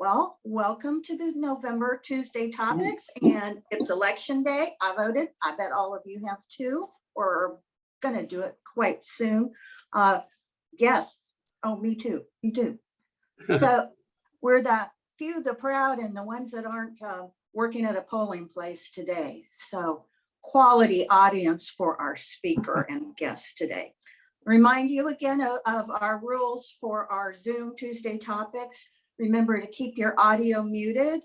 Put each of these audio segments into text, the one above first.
Well, welcome to the November Tuesday topics and it's election day. I voted. I bet all of you have too, or gonna do it quite soon. Uh, yes. Oh, me too. Me too. So we're the few, the proud and the ones that aren't uh, working at a polling place today. So quality audience for our speaker and guest today. Remind you again of, of our rules for our Zoom Tuesday topics. Remember to keep your audio muted.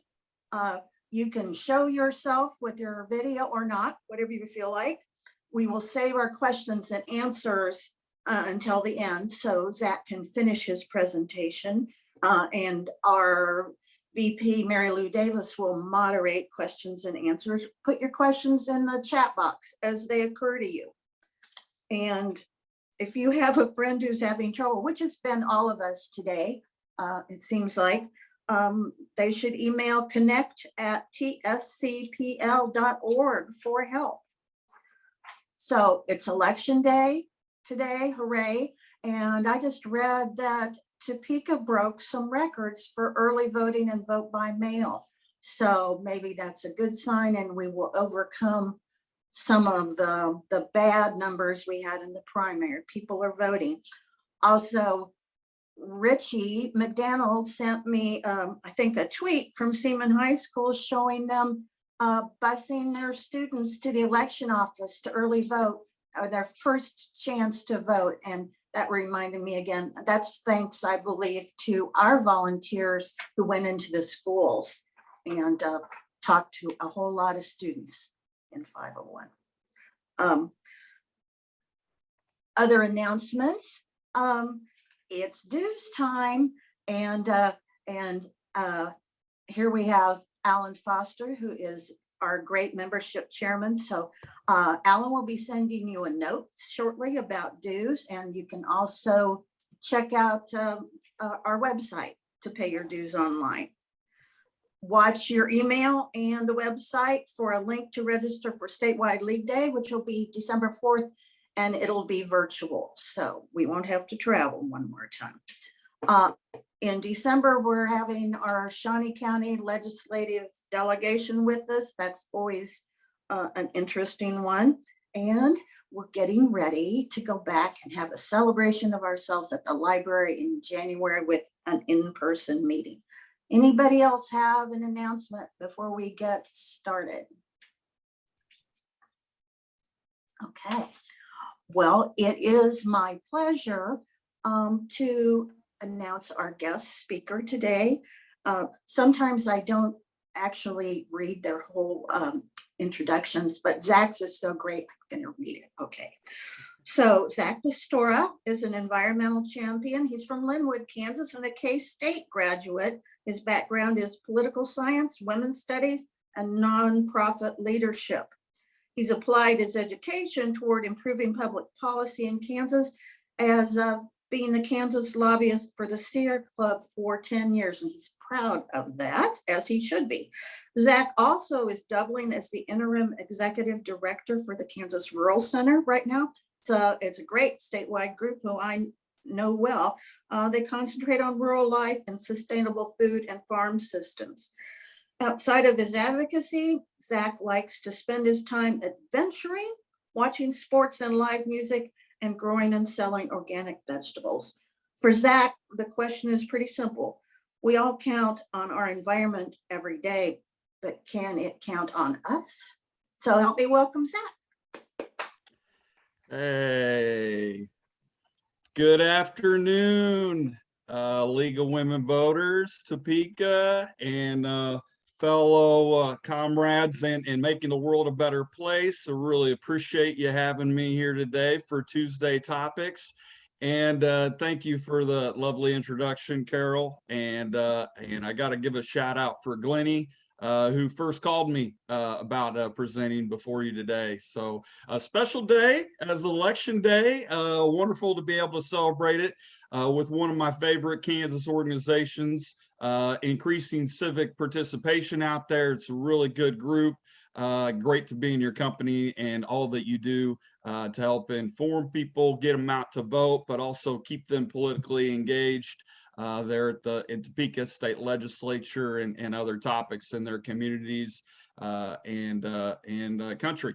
Uh, you can show yourself with your video or not, whatever you feel like. We will save our questions and answers uh, until the end so Zach can finish his presentation. Uh, and our VP Mary Lou Davis will moderate questions and answers. Put your questions in the chat box as they occur to you. And if you have a friend who's having trouble, which has been all of us today, uh, it seems like, um, they should email connect at tscpl.org for help. So it's election day today, hooray. And I just read that Topeka broke some records for early voting and vote by mail. So maybe that's a good sign and we will overcome some of the, the bad numbers we had in the primary. People are voting. Also, Richie McDonald sent me, um, I think, a tweet from Seaman High School showing them uh, busing their students to the election office to early vote or their first chance to vote. And that reminded me again, that's thanks, I believe, to our volunteers who went into the schools and uh, talked to a whole lot of students in 501. Um, other announcements, um, it's dues time and uh, and uh, here we have Alan Foster, who is our great membership chairman. So uh, Alan will be sending you a note shortly about dues and you can also check out um, uh, our website to pay your dues online. Watch your email and the website for a link to register for statewide league day, which will be December 4th and it'll be virtual. So we won't have to travel one more time. Uh, in December, we're having our Shawnee County Legislative Delegation with us. That's always uh, an interesting one. And we're getting ready to go back and have a celebration of ourselves at the library in January with an in-person meeting. Anybody else have an announcement before we get started? Okay, well, it is my pleasure um, to announce our guest speaker today. Uh, sometimes I don't actually read their whole um, introductions, but Zach's is so great, I'm gonna read it, okay. So Zach Pistora is an environmental champion. He's from Linwood, Kansas and a K-State graduate. His background is political science, women's studies, and nonprofit leadership. He's applied his education toward improving public policy in Kansas as uh, being the Kansas lobbyist for the Sierra Club for 10 years, and he's proud of that, as he should be. Zach also is doubling as the interim executive director for the Kansas Rural Center right now. It's a, it's a great statewide group who I know well. Uh, they concentrate on rural life and sustainable food and farm systems. Outside of his advocacy, Zach likes to spend his time adventuring, watching sports and live music, and growing and selling organic vegetables. For Zach, the question is pretty simple. We all count on our environment every day, but can it count on us? So help me welcome Zach. Hey, good afternoon, uh, League of Women Voters, Topeka, and uh, fellow uh, comrades and, in making the world a better place. So really appreciate you having me here today for Tuesday topics. And uh, thank you for the lovely introduction, Carol. And uh, and I got to give a shout out for Glennie, uh, who first called me uh, about uh, presenting before you today. So a special day as election day. Uh, wonderful to be able to celebrate it with one of my favorite Kansas organizations, uh, increasing civic participation out there. It's a really good group. Uh, great to be in your company and all that you do uh, to help inform people, get them out to vote, but also keep them politically engaged uh, there at the in Topeka State Legislature and, and other topics in their communities uh, and uh, and uh, country.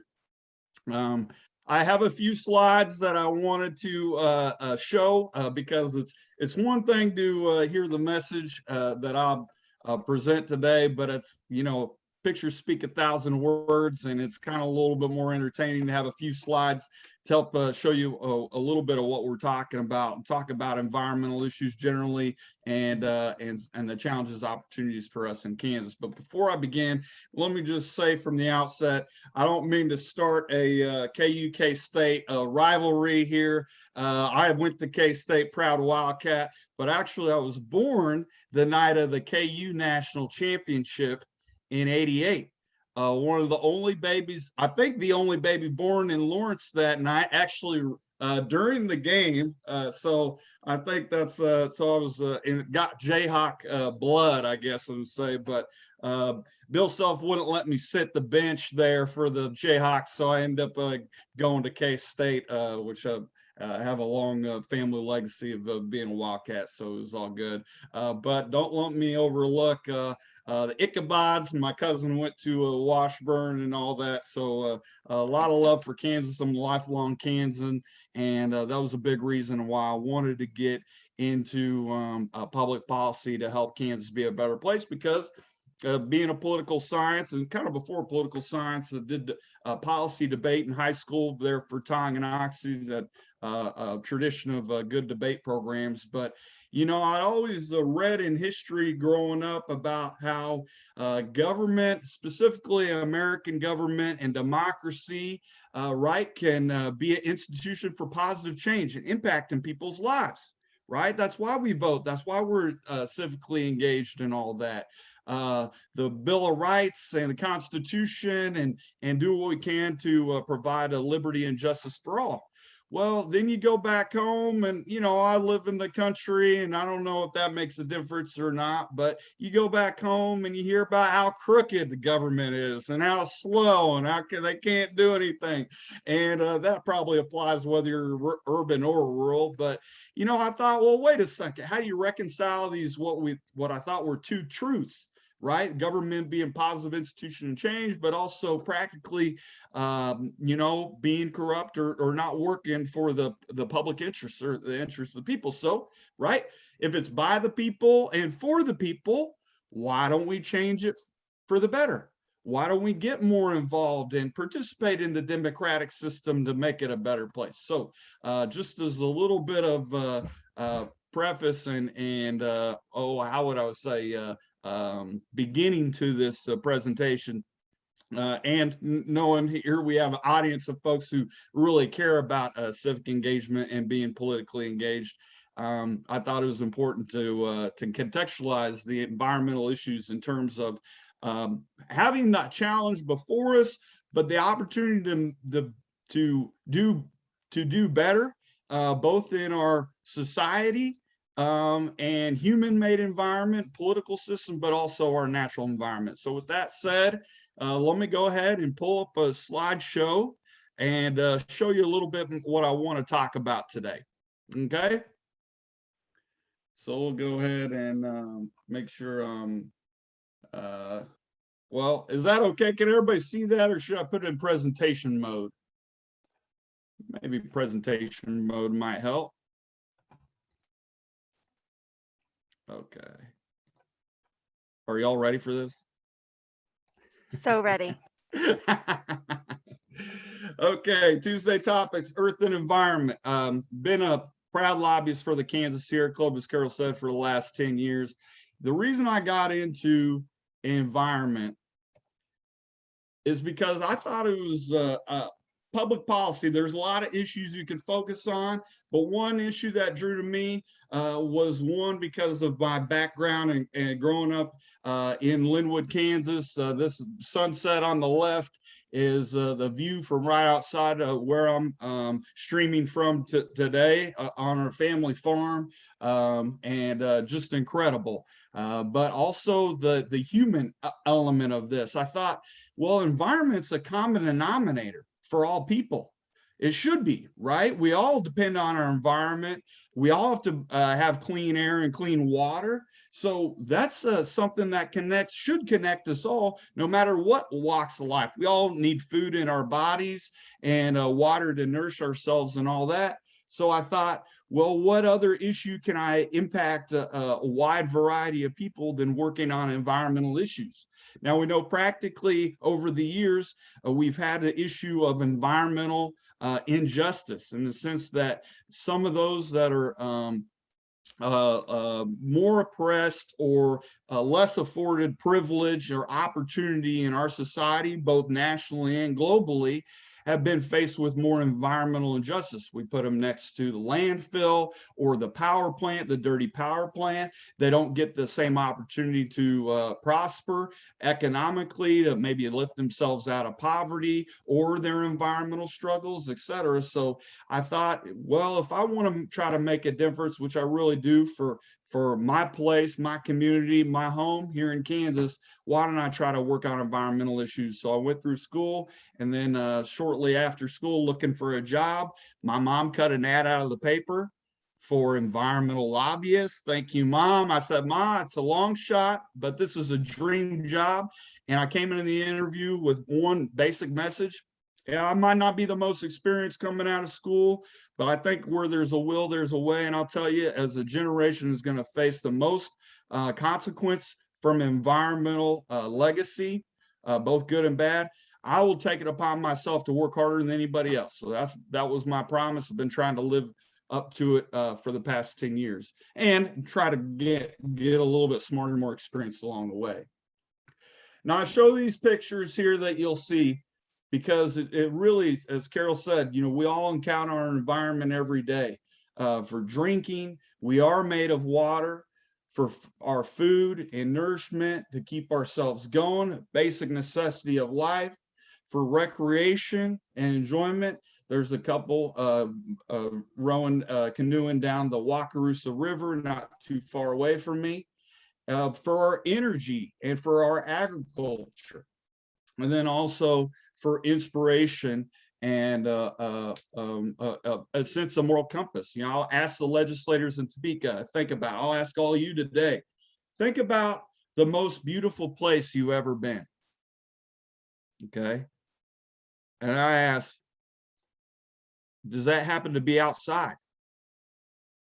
Um, I have a few slides that I wanted to uh, uh, show uh, because it's it's one thing to uh, hear the message uh, that I'll uh, present today, but it's you know pictures speak a thousand words, and it's kind of a little bit more entertaining to have a few slides help uh, show you a, a little bit of what we're talking about and talk about environmental issues generally and uh, and and the challenges opportunities for us in Kansas. But before I begin, let me just say from the outset, I don't mean to start a uh, KU State uh, rivalry here. Uh, I went to K State proud Wildcat, but actually I was born the night of the KU National Championship in 88 uh, one of the only babies, I think the only baby born in Lawrence that night, actually uh, during the game. Uh, so I think that's, uh, so I was, uh, in, got Jayhawk uh, blood, I guess I would say, but Bill Self wouldn't let me sit the bench there for the Jayhawks. So I ended up going to K-State, uh, which I, uh, have a long uh, family legacy of uh, being a Wildcat, so it was all good. Uh, but don't let me overlook uh, the Ichabods. My cousin went to uh, Washburn and all that, so uh, a lot of love for Kansas. I'm a lifelong Kansan, and uh, that was a big reason why I wanted to get into um, public policy to help Kansas be a better place because uh, being a political science and kind of before political science, I did uh, policy debate in high school there for Tonganoxie, that uh, uh, tradition of uh, good debate programs. But, you know, I always uh, read in history growing up about how uh, government, specifically American government and democracy, uh, right, can uh, be an institution for positive change and impact in people's lives, right? That's why we vote. That's why we're uh, civically engaged and all that uh, the Bill of Rights and the Constitution and, and do what we can to provide a liberty and justice for all. Well, then you go back home and, you know, I live in the country and I don't know if that makes a difference or not, but you go back home and you hear about how crooked the government is and how slow and how can, they can't do anything. And uh, that probably applies whether you're urban or rural, but you know, I thought, well, wait a second, how do you reconcile these, what we, what I thought were two truths? Right? Government being positive institution change, but also practically, um, you know, being corrupt or, or not working for the, the public interest or the interest of the people. So, right, if it's by the people and for the people, why don't we change it for the better? Why don't we get more involved and participate in the democratic system to make it a better place? So uh, just as a little bit of uh, uh, preface and, and uh, oh, how would I say, uh, um, beginning to this uh, presentation. Uh, and knowing here we have an audience of folks who really care about uh, civic engagement and being politically engaged. Um, I thought it was important to uh, to contextualize the environmental issues in terms of um, having that challenge before us, but the opportunity to, to, to do to do better, uh, both in our society um, and human-made environment, political system, but also our natural environment. So with that said, uh, let me go ahead and pull up a slideshow and uh, show you a little bit what I want to talk about today. Okay. So we'll go ahead and um, make sure, um, uh, well, is that okay? Can everybody see that or should I put it in presentation mode? Maybe presentation mode might help. Okay. Are y'all ready for this? So ready. okay, Tuesday topics, earth and environment. Um, been a proud lobbyist for the Kansas Sierra Club, as Carol said, for the last 10 years. The reason I got into environment is because I thought it was uh, uh, public policy. There's a lot of issues you can focus on, but one issue that drew to me uh, was one because of my background and, and growing up uh, in Linwood, Kansas. Uh, this sunset on the left is uh, the view from right outside of where I'm um, streaming from today uh, on our family farm um, and just incredible. but also the, the human element of this. I thought, well, environment's a common denominator for all people. It should be, right? We all depend on our environment. We all have to uh, have clean air and clean water. So that's uh, something that connects, should connect us all, no matter what walks of life. We all need food in our bodies and uh, water to nourish ourselves and all that. So I thought, well, what other issue can I impact a, a wide variety of people than working on environmental issues? Now we know practically over the years, uh, we've had an issue of environmental uh, injustice in the sense that some of those that are um, uh, uh, more oppressed or uh, less afforded privilege or opportunity in our society, both nationally and globally, have been faced with more environmental injustice. We put them next to the landfill or the power plant, the dirty power plant. They don't get the same opportunity to uh, prosper economically, to maybe lift themselves out of poverty or their environmental struggles, et cetera. So I thought, well, if I want to try to make a difference, which I really do for for my place, my community, my home here in Kansas, why don't I try to work on environmental issues? So I went through school and then uh, shortly after school looking for a job, my mom cut an ad out of the paper for environmental lobbyists. Thank you, mom. I said, ma, it's a long shot, but this is a dream job. And I came into the interview with one basic message. Yeah, I might not be the most experienced coming out of school, but I think where there's a will, there's a way. And I'll tell you, as a generation is going to face the most uh, consequence from environmental uh, legacy, uh, both good and bad, I will take it upon myself to work harder than anybody else. So that's that was my promise. I've been trying to live up to it uh, for the past 10 years and try to get get a little bit smarter, more experienced along the way. Now I show these pictures here that you'll see because it, it really, as Carol said, you know, we all encounter our environment every day. Uh, for drinking, we are made of water for our food and nourishment to keep ourselves going, basic necessity of life. For recreation and enjoyment, there's a couple uh, uh, rowing, uh, canoeing down the Wakarusa River, not too far away from me. Uh, for our energy and for our agriculture. And then also for inspiration and uh, uh, um, uh, a sense of moral compass. You know, I'll ask the legislators in Topeka, think about, I'll ask all you today, think about the most beautiful place you've ever been. Okay. And I ask, does that happen to be outside?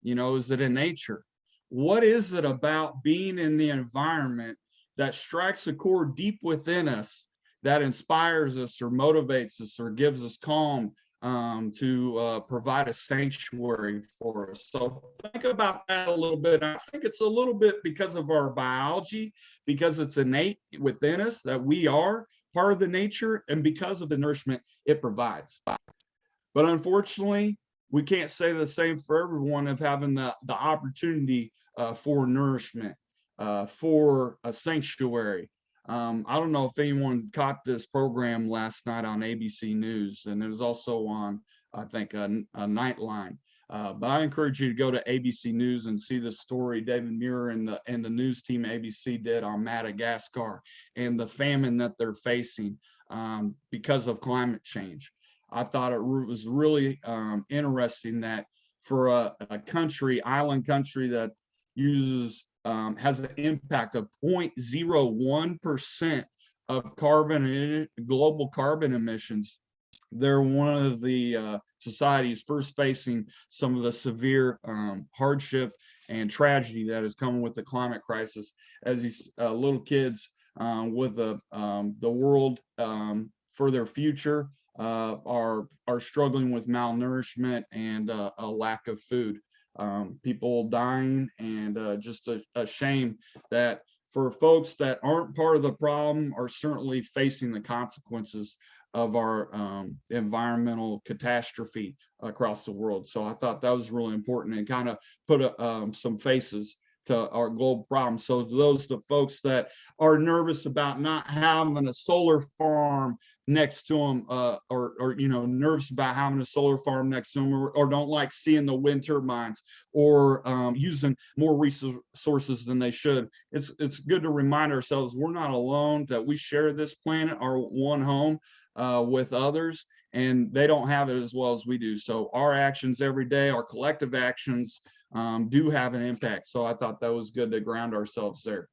You know, is it in nature? What is it about being in the environment that strikes a chord deep within us that inspires us or motivates us or gives us calm um, to uh, provide a sanctuary for us. So think about that a little bit. I think it's a little bit because of our biology, because it's innate within us that we are part of the nature and because of the nourishment it provides. But unfortunately, we can't say the same for everyone of having the, the opportunity uh, for nourishment, uh, for a sanctuary, um, I don't know if anyone caught this program last night on ABC News, and it was also on, I think, a, a Nightline. Uh, but I encourage you to go to ABC News and see the story David Muir and the and the news team ABC did on Madagascar and the famine that they're facing um, because of climate change. I thought it was really um, interesting that for a, a country, island country that uses um, has an impact of 0.01% of carbon global carbon emissions. They're one of the uh, societies first facing some of the severe um, hardship and tragedy that is coming with the climate crisis as these uh, little kids um, with the, um, the world um, for their future uh, are, are struggling with malnourishment and uh, a lack of food um, people dying and uh, just a, a shame that for folks that aren't part of the problem are certainly facing the consequences of our um, environmental catastrophe across the world. So I thought that was really important and kind of put a, um, some faces to our global problem. So those the folks that are nervous about not having a solar farm next to them uh, or, or, you know, nervous about having a solar farm next to them or, or don't like seeing the wind turbines or um, using more resources than they should. It's, it's good to remind ourselves we're not alone, that we share this planet, our one home uh, with others. and they don't have it as well as we do. So our actions every day, our collective actions um, do have an impact. So I thought that was good to ground ourselves there.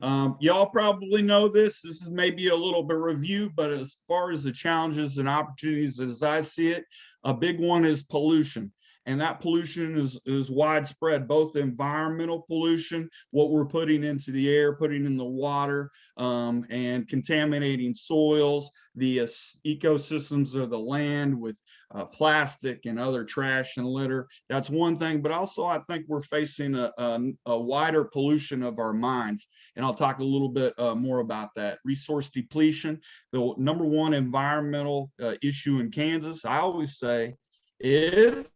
Um, y'all probably know this. This is maybe a little bit review, but as far as the challenges and opportunities as I see it, a big one is pollution. And that pollution is, is widespread, both environmental pollution, what we're putting into the air, putting in the water, um, and contaminating soils, the uh, ecosystems of the land with uh, plastic and other trash and litter. That's one thing, but also I think we're facing a, a, a wider pollution of our minds. And I'll talk a little bit uh, more about that. Resource depletion, the number one environmental uh, issue in Kansas, I always say, is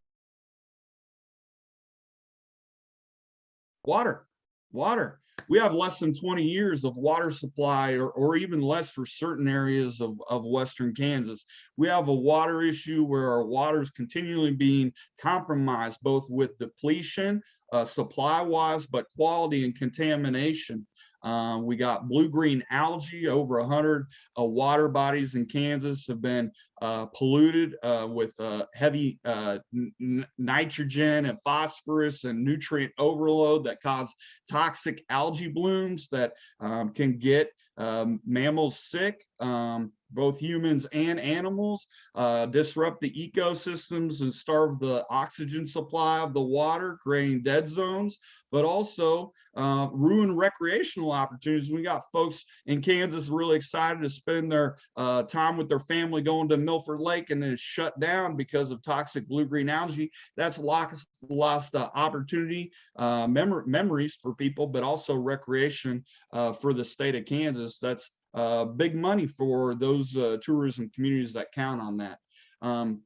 water, water. We have less than 20 years of water supply or, or even less for certain areas of, of Western Kansas. We have a water issue where our water is continually being compromised, both with depletion, uh, supply wise, but quality and contamination. Uh, we got blue-green algae, over hundred uh, water bodies in Kansas have been uh, polluted uh, with uh, heavy nitrogen and phosphorus and nutrient overload that cause toxic algae blooms that um, can get um, mammals sick, um, both humans and animals, uh, disrupt the ecosystems and starve the oxygen supply of the water, creating dead zones, but also uh, ruin recreational opportunities. We got folks in Kansas really excited to spend their uh, time with their family going to Milford Lake and then shut down because of toxic blue-green algae. That's lost, lost uh, opportunity, uh, memor memories for people, but also recreation uh, for the state of Kansas. That's big money for those uh, tourism communities that count on that. Um,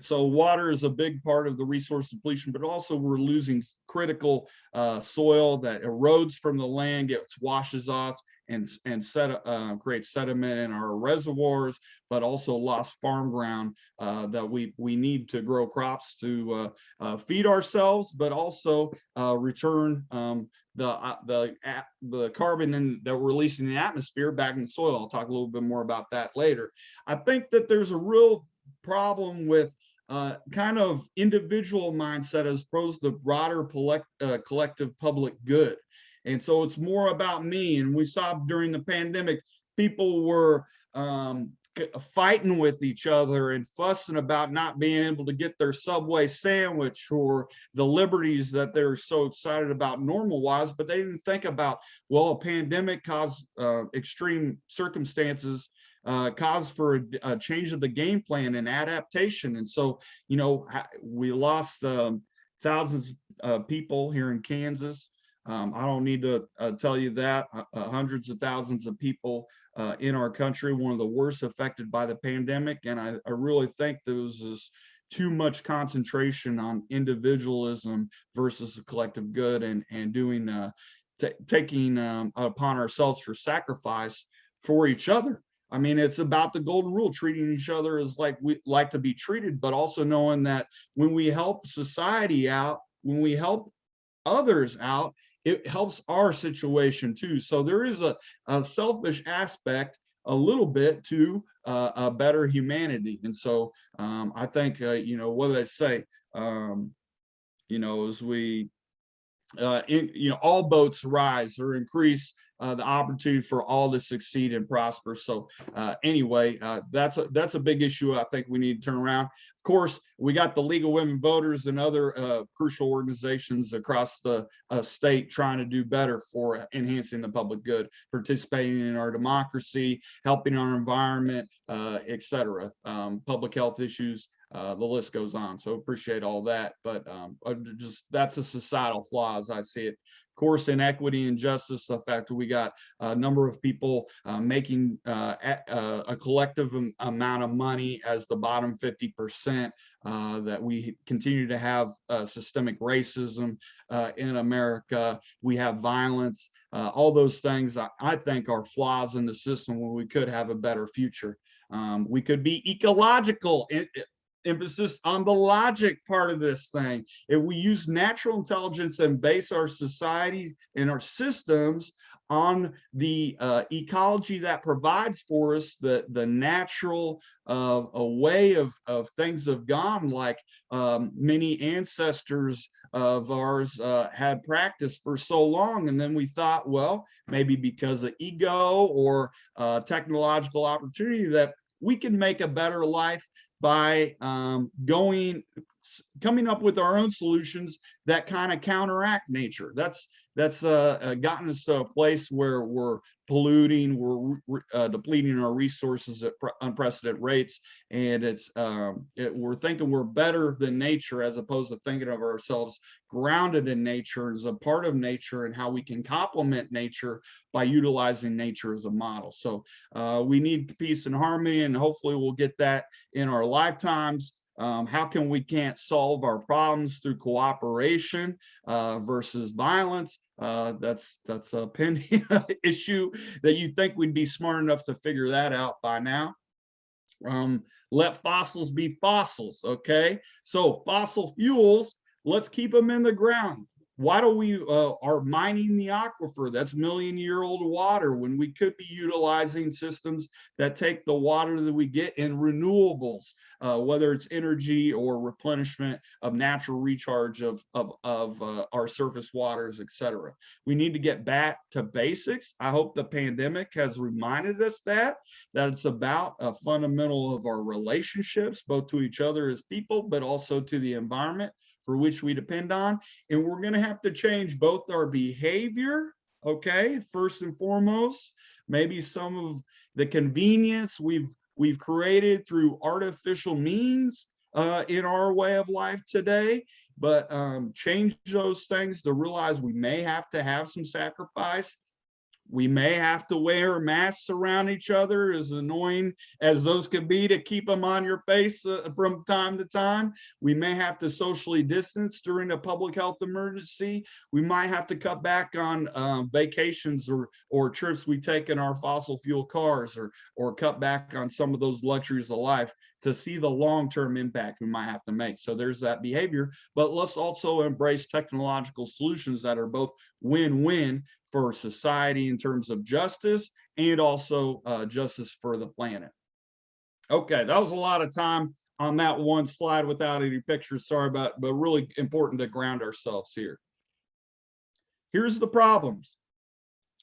so water is a big part of the resource depletion, but also we're losing critical uh, soil that erodes from the land, gets washes off and, and set, uh, creates sediment in our reservoirs, but also lost farm ground uh, that we, we need to grow crops to uh, uh, feed ourselves, but also uh, return um, the, the, the carbon in, that we're releasing in the atmosphere back in the soil. I'll talk a little bit more about that later. I think that there's a real problem with uh, kind of individual mindset as opposed to broader collect, uh, collective public good. And so it's more about me. And we saw during the pandemic, people were um, fighting with each other and fussing about not being able to get their Subway sandwich or the liberties that they're so excited about normal wise, but they didn't think about, well, a pandemic caused uh, extreme circumstances uh, cause for a, a change of the game plan and adaptation. And so, you know, we lost um, thousands of people here in Kansas. Um, I don't need to uh, tell you that uh, uh, hundreds of thousands of people uh, in our country, one of the worst affected by the pandemic. And I, I really think there was this too much concentration on individualism versus the collective good and, and doing, uh, taking um, upon ourselves for sacrifice for each other. I mean, it's about the golden rule, treating each other as like we like to be treated, but also knowing that when we help society out, when we help others out, it helps our situation too. So there is a, a selfish aspect a little bit to uh, a better humanity. And so um, I think, uh, you know, what do they say? Um, you know, as we uh, in, you know, all boats rise or increase uh, the opportunity for all to succeed and prosper. So uh, anyway, uh, that's a that's a big issue. I think we need to turn around. Of course, we got the League of Women Voters and other uh, crucial organizations across the uh, state trying to do better for enhancing the public good, participating in our democracy, helping our environment, et cetera. Um, public health issues uh, the list goes on. So appreciate all that, but um, just that's a societal flaw as I see it. Course, inequity and justice, the fact that we got a number of people uh, making uh, a, uh, a collective amount of money as the bottom 50%, uh, that we continue to have uh, systemic racism uh, in America. We have violence, all those things I, I think are flaws in the system where we could have a better future. Um, we could be ecological. Emphasis on the logic part of this thing. If we use natural intelligence and base our society and our systems on the uh, ecology that provides for us the the natural uh, a way of of things have gone like um, many ancestors of ours uh, had practiced for so long and then we thought well maybe because of ego or uh, technological opportunity that we can make a better life by um, going coming up with our own solutions that kind of counteract nature. That's that's uh, uh, gotten us to a place where we're polluting, we're re- re- uh, depleting our resources at pre- unprecedented rates, and it's um, it, we're thinking we're better than nature as opposed to thinking of ourselves grounded in nature as a part of nature and how we can complement nature by utilizing nature as a model. So uh, we need peace and harmony, and hopefully we'll get that in our lifetimes. Um, how can we can't solve our problems through cooperation uh, versus violence? Uh, that's that's a pending issue that you'd think we'd be smart enough to figure that out by now. Um, let fossils be fossils, okay? So fossil fuels, let's keep them in the ground. Why do we uh, are mining the aquifer? That's million year old water when we could be utilizing systems that take the water that we get in renewables, uh, whether it's energy or replenishment of natural recharge of, of, of uh, our surface waters, et cetera. We need to get back to basics. I hope the pandemic has reminded us that, that it's about a fundamental of our relationships, both to each other as people, but also to the environment for which we depend on. And we're gonna have to change both our behavior, okay, first and foremost, maybe some of the convenience we've we've created through artificial means uh, in our way of life today, but um, change those things to realize we may have to have some sacrifice. We may have to wear masks around each other, as annoying as those could be to keep them on your face uh, from time to time. We may have to socially distance during a public health emergency. We might have to cut back on um, vacations or or trips we take in our fossil fuel cars or or cut back on some of those luxuries of life to see the long-term impact we might have to make. So there's that behavior, but let's also embrace technological solutions that are both win-win for society in terms of justice and also uh, justice for the planet. Okay, that was a lot of time on that one slide without any pictures. Sorry about, but really important to ground ourselves here. Here's the problems.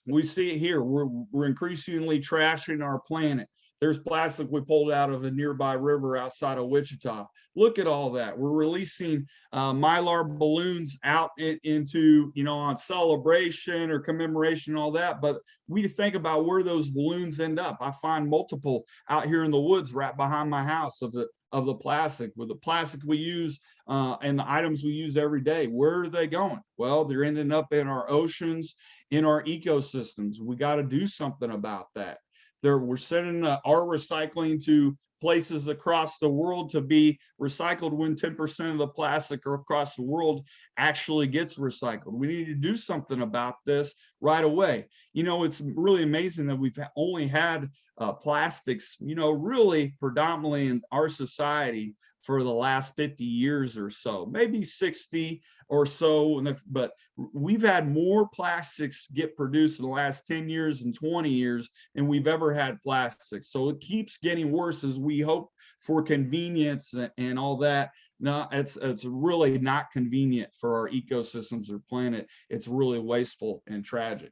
We see it here. We're, we're increasingly trashing our planet. There's plastic we pulled out of a nearby river outside of Wichita. Look at all that. We're releasing uh, mylar balloons out in- into, you know, on celebration or commemoration, all that. But we think about where those balloons end up. I find multiple out here in the woods right behind my house of the of the plastic with the plastic we use uh, and the items we use every day. Where are they going? Well, they're ending up in our oceans, in our ecosystems. We got to do something about that. There, we're sending uh, our recycling to places across the world to be recycled when 10% of the plastic across the world actually gets recycled. We need to do something about this right away. You know, it's really amazing that we've only had uh, plastics, you know, really predominantly in our society for the last 50 years or so, maybe 60 or so. But we've had more plastics get produced in the last 10 years and 20 years than we've ever had plastics. So it keeps getting worse as we hope for convenience and, and all that. No, it's it's really not convenient for our ecosystems or planet. It's really wasteful and tragic.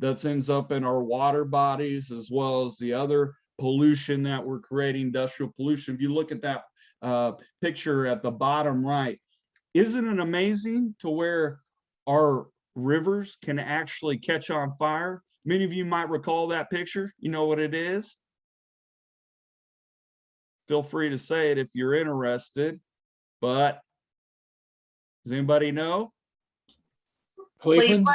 That ends up in our water bodies as well as the other pollution that we're creating, industrial pollution. If you look at that uh, picture at the bottom right, isn't it amazing to where our rivers can actually catch on fire? Many of you might recall that picture. You know what it is? Feel free to say it if you're interested, but does anybody know? Cleveland,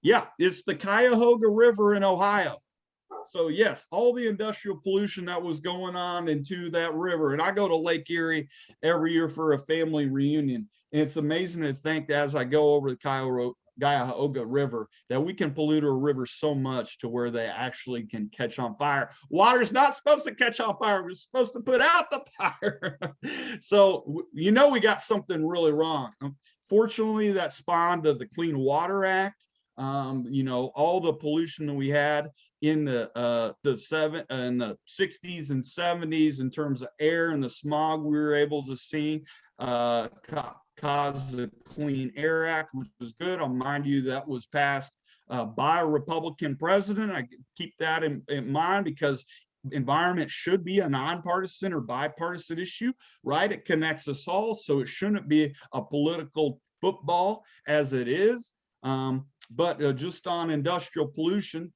Yeah, it's the Cuyahoga River in Ohio. So yes, all the industrial pollution that was going on into that river, and I go to Lake Erie every year for a family reunion. And it's amazing to think that as I go over the Cuyahoga River, that we can pollute a river so much to where they actually can catch on fire. Water's not supposed to catch on fire, we're supposed to put out the fire. so you know we got something really wrong. Um, Fortunately, that spawned of the Clean Water Act Um, you know, all the pollution that we had in the uh the seven in the 60s and 70s in terms of air and the smog we were able to see uh ca- cause the Clean Air Act, which was good. I'll mind you that was passed uh, by a Republican president. I keep that in, in mind because environment should be a nonpartisan or bipartisan issue, right? It connects us all, so it shouldn't be a political football as it is. Um, but uh, just on industrial pollution,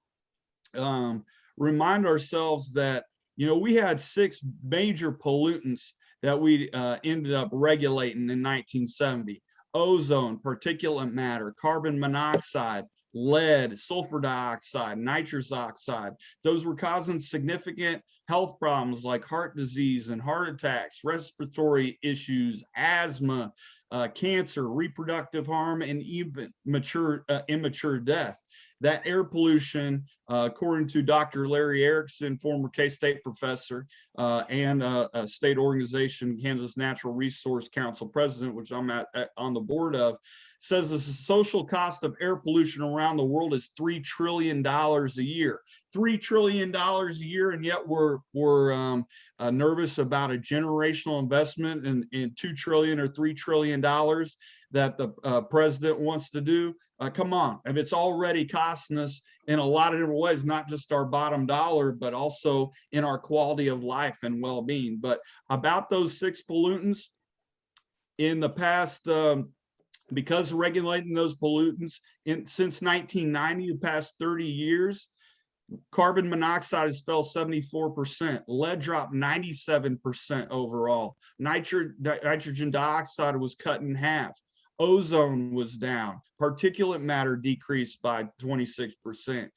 um, remind ourselves that, you know, we had six major pollutants that we uh, ended up regulating in 1970. Ozone, particulate matter, carbon monoxide, lead, sulfur dioxide, nitrous oxide. Those were causing significant health problems like heart disease and heart attacks, respiratory issues, asthma, uh, cancer, reproductive harm, and even mature, uh, immature death. That air pollution, uh, according to Dr. Larry Erickson, former K-State professor uh, and uh, a state organization, Kansas Natural Resource Council president, which I'm at, at- on the board of, says the social cost of air pollution around the world is three trillion dollars a year. Three trillion dollars a year, and yet we're we're um, uh, nervous about a generational investment in in two trillion or three trillion dollars that the uh, president wants to do. Uh, come on, if it's already costing us in a lot of different ways, not just our bottom dollar, but also in our quality of life and well-being. But about those six pollutants, in the past, um, because regulating those pollutants in since 1990, the past 30 years, carbon monoxide has fell 74%, lead dropped 97% overall, Nitro, nitrogen dioxide was cut in half, ozone was down, particulate matter decreased by 26%,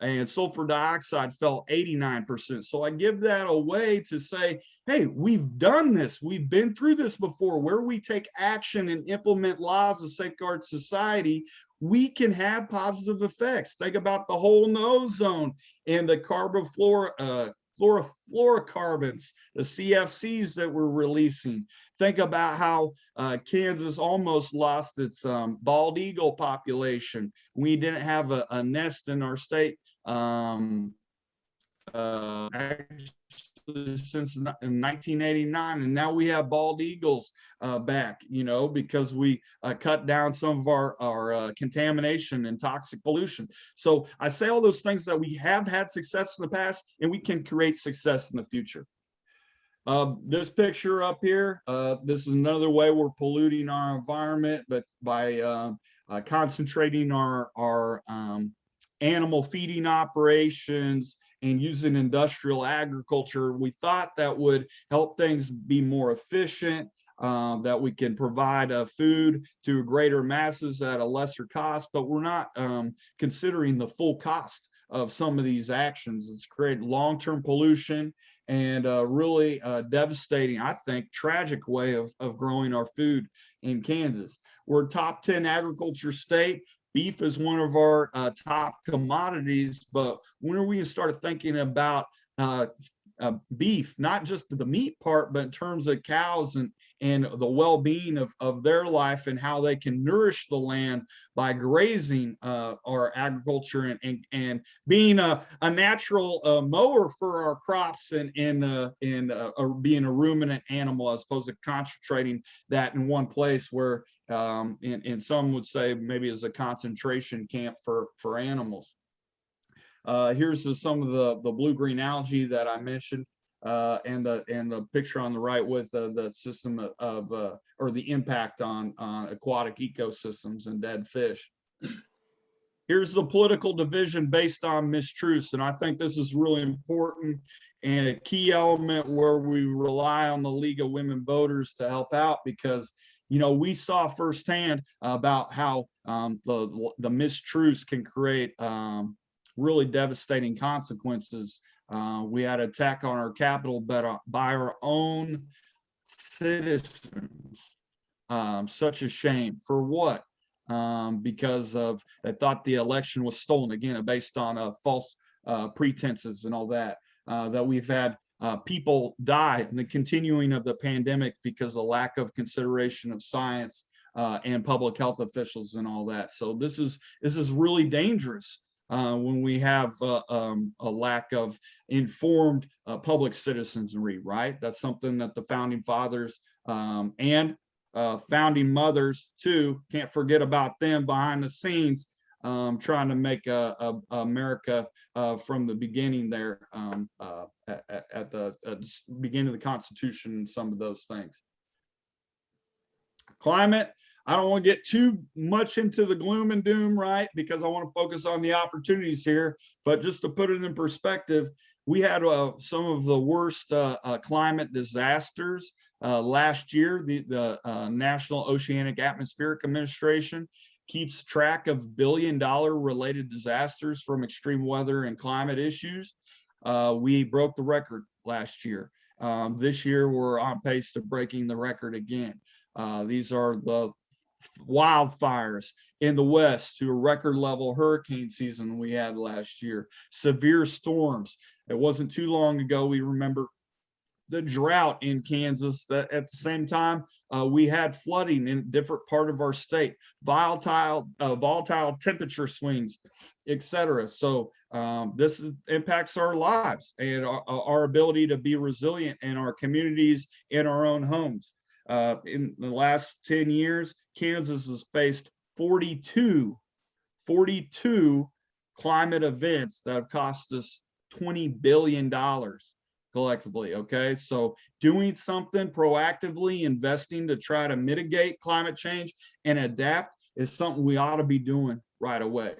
and sulfur dioxide fell 89%. So I give that away to say, hey, we've done this. We've been through this before. Where we take action and implement laws to safeguard society, we can have positive effects. Think about the whole ozone and the carbon fluor, uh, fluorofluorocarbons, the CFCs that we're releasing. Think about how uh, Kansas almost lost its um, bald eagle population. We didn't have a, a nest in our state um, uh, since in 1989, and now we have bald eagles uh, back. You know, because we uh, cut down some of our our uh, contamination and toxic pollution. So I say all those things that we have had success in the past, and we can create success in the future. Uh, this picture up here, uh, this is another way we're polluting our environment, but by uh, uh, concentrating our our um, animal feeding operations and using industrial agriculture, we thought that would help things be more efficient, um, that we can provide uh, food to greater masses at a lesser cost, but we're not um, considering the full cost of some of these actions. It's created long-term pollution and uh, really uh, devastating, I think, tragic way of, of growing our food in Kansas. We're top 10 agriculture state. Beef is one of our uh, top commodities, but when are we gonna start thinking about uh, beef, not just the meat part, but in terms of cows and and the well-being of, of their life and how they can nourish the land by grazing uh, our agriculture and, and, and being a, a natural uh, mower for our crops and, and, uh, and uh, being a ruminant animal as opposed to concentrating that in one place where um, and, and some would say maybe as a concentration camp for, for animals. Uh, here's the, some of the, the blue-green algae that I mentioned. Uh, and the and the picture on the right with uh, the system of, uh, or the impact on on aquatic ecosystems and dead fish. Here's the political division based on mistruths, and I think this is really important and a key element where we rely on the League of Women Voters to help out because you know we saw firsthand about how um, the the mistruths can create um, really devastating consequences uh, we had attack on our capital, but uh, by our own citizens. Um, such a shame for what? Um, because of they thought the election was stolen again, based on uh, false uh, pretenses and all that. Uh, that we've had uh, people die in the continuing of the pandemic because of lack of consideration of science uh, and public health officials and all that. So this is this is really dangerous uh, when we have uh, um, a lack of informed uh, public citizenry, right? That's something that the founding fathers um, and uh, founding mothers too, can't forget about them behind the scenes, um, trying to make uh, America from the beginning there um, at, at- the at the beginning of the Constitution some of those things. Climate, I don't want to get too much into the gloom and doom, right? Because I want to focus on the opportunities here. But just to put it in perspective, we had uh, some of the worst uh, uh, climate disasters uh, last year. The, the uh, National Oceanic Atmospheric Administration keeps track of billion dollar related disasters from extreme weather and climate issues. Uh, we broke the record last year. Um, this year, we're on pace to breaking the record again. These are the wildfires in the west to a record level hurricane season we had last year, severe storms. It wasn't too long ago, we remember the drought in Kansas that at the same time, uh, we had flooding in different part of our state, volatile, uh, volatile temperature swings, etc. So um, this is, impacts our lives and our, our ability to be resilient in our communities, in our own homes. Uh, in the last 10 years, Kansas has faced 42, 42 climate events that have cost us $20 billion collectively. Okay. So doing something proactively, investing to try to mitigate climate change and adapt is something we ought to be doing right away.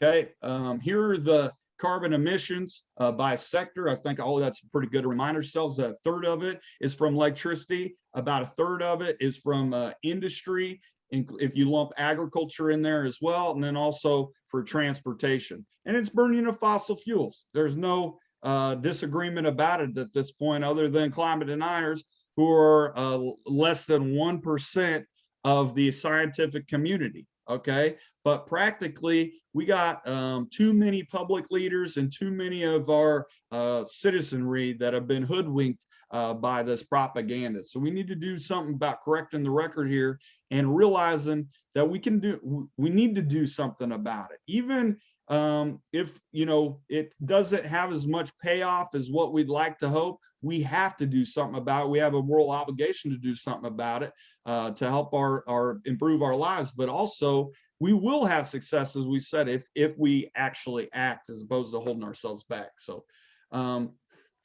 Okay. Um, here are the carbon emissions uh, by sector. I think, oh, that's pretty good to remind Ourselves that a third of it is from electricity. About a third of it is from uh, industry. If you lump agriculture in there as well, and then also for transportation. And it's burning of fossil fuels. There's no uh, disagreement about it at this point, other than climate deniers who are uh, less than 1% of the scientific community. Okay, but practically we got um, too many public leaders and too many of our uh, citizenry that have been hoodwinked uh, by this propaganda. So we need to do something about correcting the record here and realizing that we can do, we need to do something about it. Even um, if, you know, it doesn't have as much payoff as what we'd like to hope, we have to do something about it. We have a moral obligation to do something about it uh, to help our, our improve our lives, but also we will have success, as we said, if if we actually act as opposed to holding ourselves back. So um,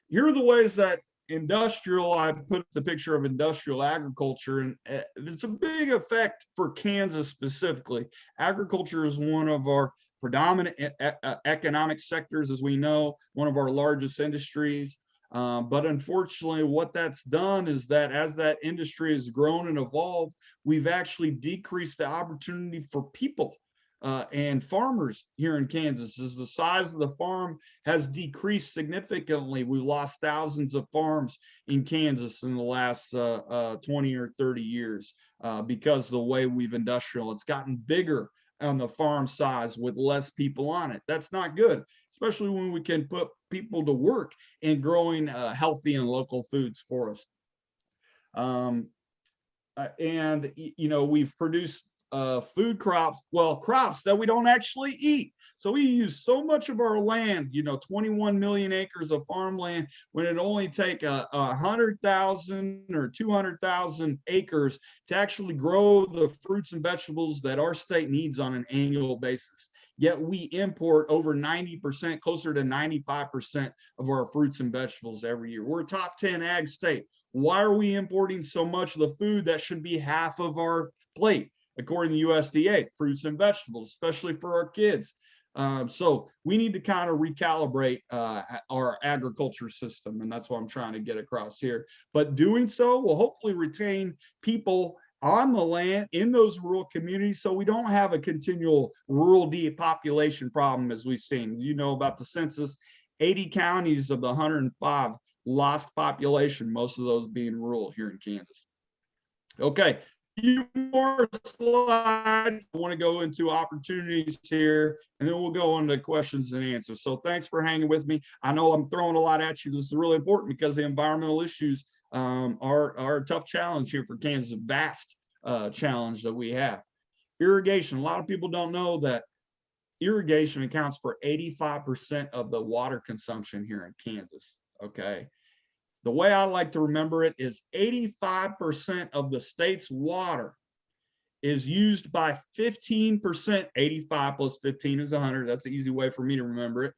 here are the ways that industrial, I put the picture of industrial agriculture, and uh, it's a big effect for Kansas specifically. Agriculture is one of our predominant uh, economic sectors, as we know, one of our largest industries. Um, but unfortunately, what that's done is that as that industry has grown and evolved, we've actually decreased the opportunity for people uh, and farmers here in Kansas. As the size of the farm has decreased significantly, we've lost thousands of farms in Kansas in the last uh, uh, 20 or 30 years uh, because the way we've industrial, it's gotten bigger on the farm size with less people on it. That's not good, especially when we can put people to work in growing uh, healthy and local foods for us. Um, uh, and, you know, we've produced uh, food crops, well, crops that we don't actually eat. So we use so much of our land, you know, 21 million acres of farmland, when it only take a, a hundred thousand or 200,000 acres to actually grow the fruits and vegetables that our state needs on an annual basis. Yet we import over 90%, closer to 95% of our fruits and vegetables every year. We're top 10 ag state. Why are we importing so much of the food that should be half of our plate? According to USDA, fruits and vegetables, especially for our kids. Um, so we need to kind of recalibrate uh, our agriculture system, and that's what I'm trying to get across here. But doing so will hopefully retain people on the land in those rural communities so we don't have a continual rural depopulation problem as we've seen. You know about the census, 80 counties of the 105 lost population, most of those being rural here in Kansas. Okay, few more slides. I want to go into opportunities here, and then we'll go into questions and answers. So thanks for hanging with me. I know I'm throwing a lot at you. This is really important because the environmental issues um, are, are a tough challenge here for Kansas, a vast uh, challenge that we have. Irrigation, a lot of people don't know that irrigation accounts for eighty-five percent of the water consumption here in Kansas, okay? The way I like to remember it is eighty-five percent of the state's water is used by fifteen percent, eighty-five plus fifteen is hundred, that's an easy way for me to remember it.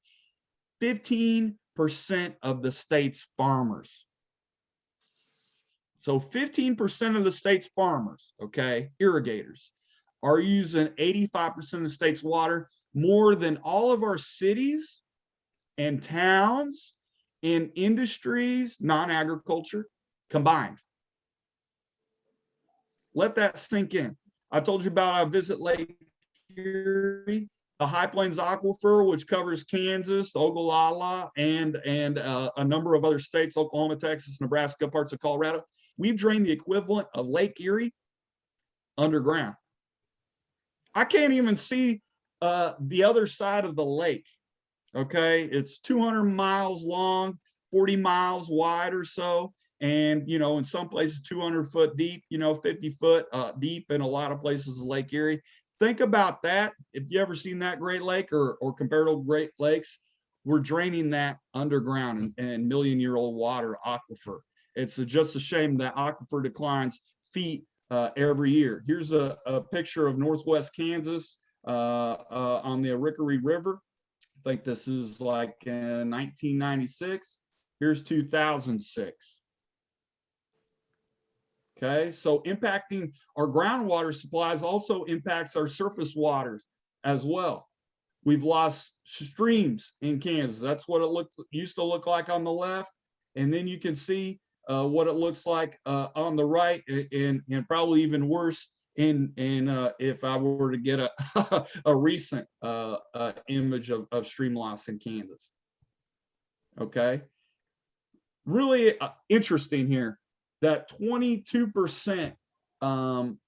Fifteen percent of the state's farmers. So fifteen percent of the state's farmers, okay, irrigators, are using eighty-five percent of the state's water more than all of our cities and towns and industries, non-agriculture combined. Let that sink in. I told you about our visit Lake Erie, the High Plains Aquifer, which covers Kansas, Ogallala, and, and uh, a number of other states, Oklahoma, Texas, Nebraska, parts of Colorado. We've drained the equivalent of Lake Erie underground. I can't even see uh, the other side of the lake. Okay, it's 200 miles long, 40 miles wide or so. And, you know, in some places 200 foot deep, you know, 50 foot uh, deep in a lot of places in Lake Erie. Think about that. If you ever seen that Great Lake or, or comparable Great Lakes, we're draining that underground and, and million year old water aquifer. It's a- just a shame that aquifer declines feet uh, every year. Here's a, a picture of Northwest Kansas uh, uh, on the Arikaree River. Think this is like uh, 1996. Here's 2006. Okay, so impacting our groundwater supplies also impacts our surface waters as well. We've lost streams in Kansas. That's what it looked used to look like on the left. And then you can see uh, what it looks like uh, on the right and, and probably even worse in, in uh, if I were to get a, a recent uh, uh, image of, of stream loss in Kansas. Okay. Really uh, interesting here that 22% um,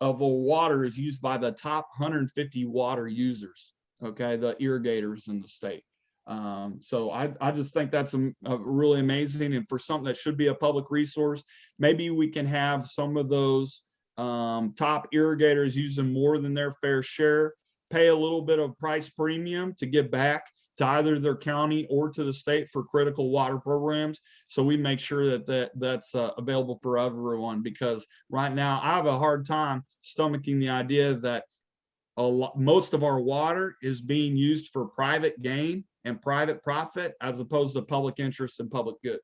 of the water is used by the top 150 water users, okay, the irrigators in the state. Um, so I, I just think that's um, uh, really amazing and for something that should be a public resource, maybe we can have some of those um, top irrigators using more than their fair share, pay a little bit of price premium to give back to either their county or to the state for critical water programs. So we make sure that that that's uh, available for everyone because right now I have a hard time stomaching the idea that a lot, most of our water is being used for private gain and private profit as opposed to public interest and public good.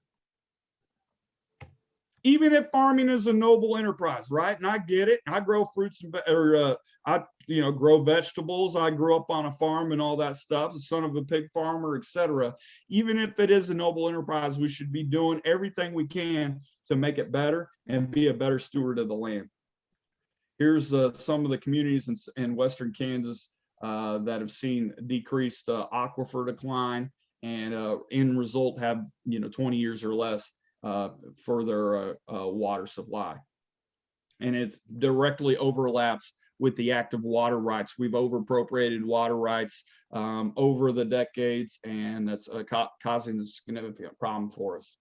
Even if farming is a noble enterprise, right? And I get it. I grow fruits and, or, uh, I, you know, grow vegetables. I grew up on a farm and all that stuff, the son of a pig farmer, etc. Even if it is a noble enterprise, we should be doing everything we can to make it better and be a better steward of the land. Here's uh, some of the communities in, in western Kansas uh, that have seen decreased uh, aquifer decline and uh, in result have, you know, 20 years or less uh, for their uh, uh, water supply. And it directly overlaps with the active water rights. We've overappropriated water rights um, over the decades, and that's uh, ca- causing a significant problem for us.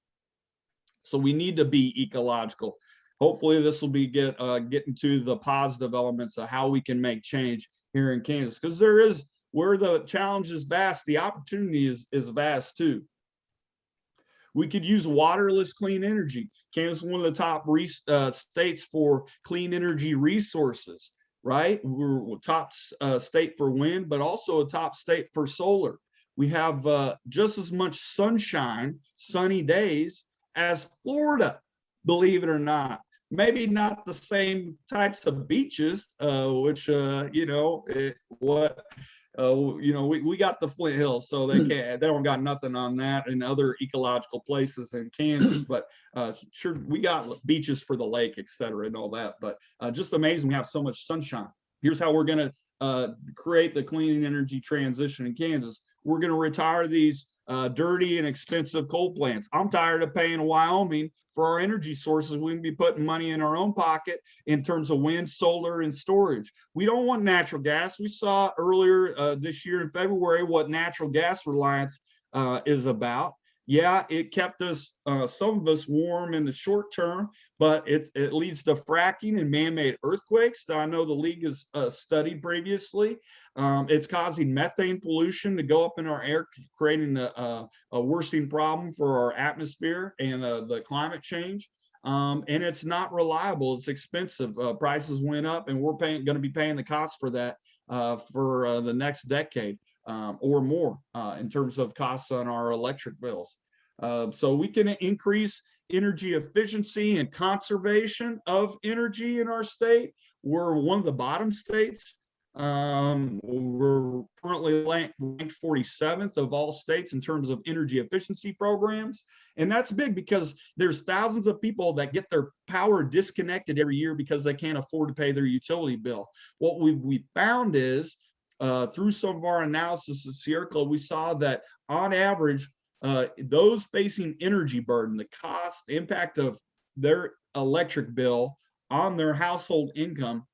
So we need to be ecological. Hopefully, this will be get uh, getting to the positive elements of how we can make change here in Kansas, because there is where the challenge is vast, the opportunity is is vast too. We could use waterless clean energy. Kansas is one of the top uh, states for clean energy resources, right? We're top uh, state for wind, but also a top state for solar. We have uh, just as much sunshine, sunny days as Florida, believe it or not. Maybe not the same types of beaches, uh, which, uh, you know, it, what uh, you know, we, we got the Flint Hills, so they can't, they don't got nothing on that and other ecological places in Kansas, but uh, sure, we got beaches for the lake, et cetera, and all that, but uh, just amazing we have so much sunshine. Here's how we're gonna uh, create the clean energy transition in Kansas. We're gonna retire these uh, dirty and expensive coal plants. I'm tired of paying Wyoming for our energy sources. We can be putting money in our own pocket in terms of wind, solar, and storage. We don't want natural gas. We saw earlier uh, this year in February what natural gas reliance uh, is about. Yeah, it kept us, uh, some of us warm in the short term, but it, it leads to fracking and man-made earthquakes that I know the league has, uh, studied previously. Um, it's causing methane pollution to go up in our air, creating a, a, a worsening problem for our atmosphere and, uh, the climate change. Um, and it's not reliable. It's expensive. Uh, prices went up and we're paying, gonna be paying the cost for that, uh, for, uh, the next decade um, or more uh, in terms of costs on our electric bills. Uh, so we can increase energy efficiency and conservation of energy in our state. We're one of the bottom states. Um, we're currently ranked ranked 47th of all states in terms of energy efficiency programs. And that's big because there's thousands of people that get their power disconnected every year because they can't afford to pay their utility bill. What we we found is uh, through some of our analysis of Sierra Club, we saw that on average, uh, those facing energy burden, the cost, impact of their electric bill on their household income,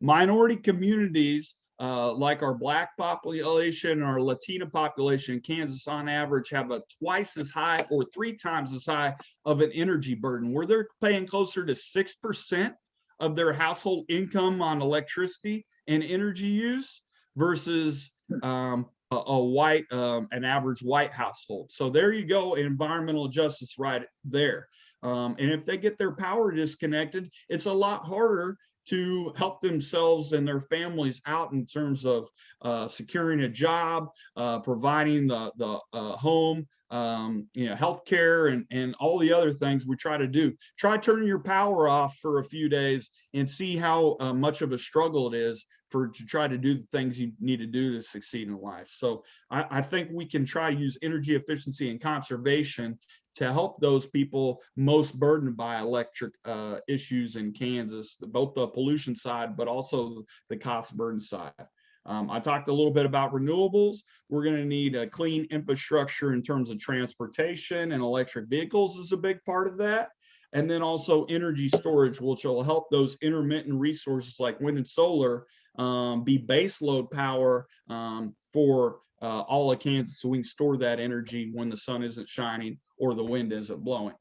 minority communities uh, like our black population, our Latina population in Kansas on average have a twice as high or three times as high of an energy burden. Where they're paying closer to 6% of their household income on electricity and energy use versus um, a, a white, um, an average white household. So there you go, environmental justice right there. Um, and if they get their power disconnected, it's a lot harder to help themselves and their families out in terms of uh, securing a job, uh, providing the, the uh, home, um, you know, healthcare and, and all the other things we try to do. Try turning your power off for a few days and see how uh, much of a struggle it is for to try to do the things you need to do to succeed in life. So I, I think we can try to use energy efficiency and conservation to help those people most burdened by electric uh, issues in Kansas, both the pollution side, but also the cost burden side. Um, I talked a little bit about renewables. We're going to need a clean infrastructure in terms of transportation and electric vehicles is a big part of that. And then also energy storage, which will help those intermittent resources like wind and solar um, be base load power um, for uh, all of Kansas so we can store that energy when the sun isn't shining or the wind isn't blowing.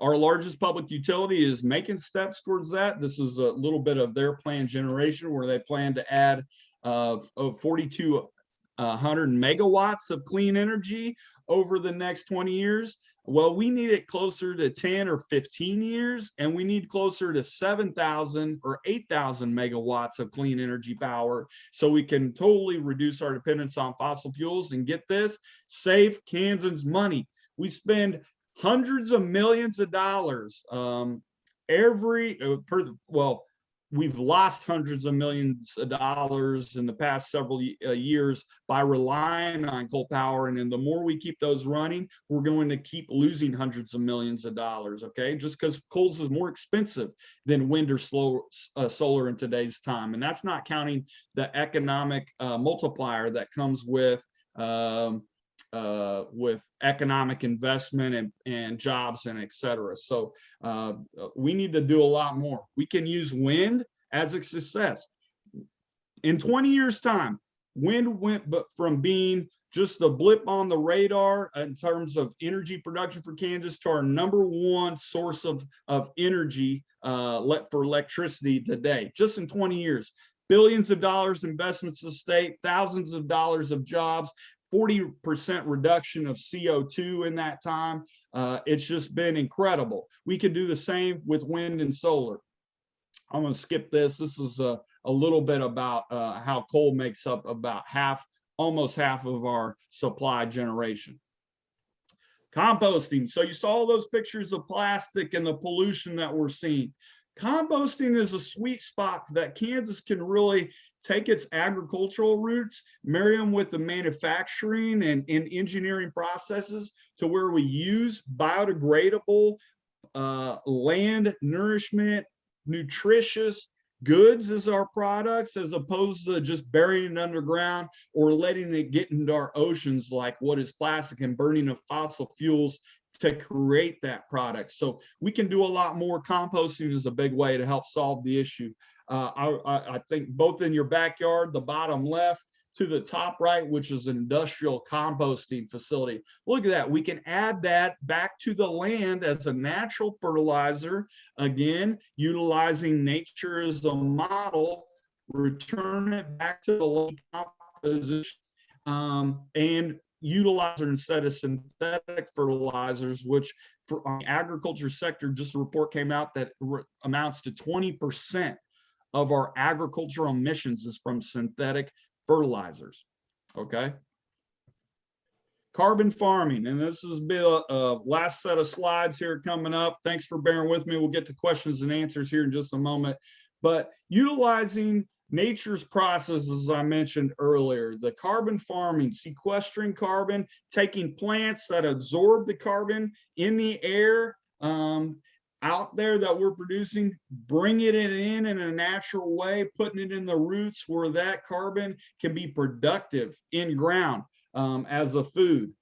Our largest public utility is making steps towards that. This is a little bit of their plan generation where they plan to add uh, of 4,200 megawatts of clean energy over the next 20 years. Well, we need it closer to 10 or 15 years, and we need closer to 7,000 or 8,000 megawatts of clean energy power so we can totally reduce our dependence on fossil fuels and get this, save Kansans money. We spend hundreds of millions of dollars um, every, uh, per, well, we've lost hundreds of millions of dollars in the past several uh, years by relying on coal power. And then the more we keep those running, we're going to keep losing hundreds of millions of dollars. Okay, just because coals is more expensive than wind or slow, uh, solar in today's time. And that's not counting the economic uh, multiplier that comes with um, uh, with economic investment and, and jobs and et cetera. So uh, we need to do a lot more. We can use wind as a success. In 20 years time, wind went but from being just a blip on the radar in terms of energy production for Kansas to our number one source of, of energy uh, for electricity today, just in 20 years billions of dollars investments to state, thousands of dollars of jobs, 40% reduction of CO2 in that time. Uh, it's just been incredible. We can do the same with wind and solar. I'm going to skip this. This is a, a little bit about uh, how coal makes up about half, almost half of our supply generation. Composting. So you saw those pictures of plastic and the pollution that we're seeing. Composting is a sweet spot that Kansas can really take its agricultural roots, marry them with the manufacturing and, and engineering processes to where we use biodegradable uh, land nourishment, nutritious goods as our products, as opposed to just burying it underground or letting it get into our oceans like what is plastic and burning of fossil fuels to create that product. So we can do a lot more. Composting is a big way to help solve the issue. Uh, I, I, think both in your backyard, the bottom left, to the top right, which is an industrial composting facility. Look at that. We can add that back to the land as a natural fertilizer. Again, utilizing nature as a model, return it back to the composition um, and utilize it instead of synthetic fertilizers, which for the agriculture sector, just a report came out that amounts to twenty percent of our agricultural emissions is from synthetic fertilizers. Okay. Carbon farming, and this is a, a last set of slides here coming up. Thanks for bearing with me. We'll get to questions and answers here in just a moment. But utilizing nature's processes, I mentioned earlier, the carbon farming, sequestering carbon, taking plants that absorb the carbon in the air um, out there that we're producing, bringing it in in a natural way, putting it in the roots where that carbon can be productive in ground um, as a food.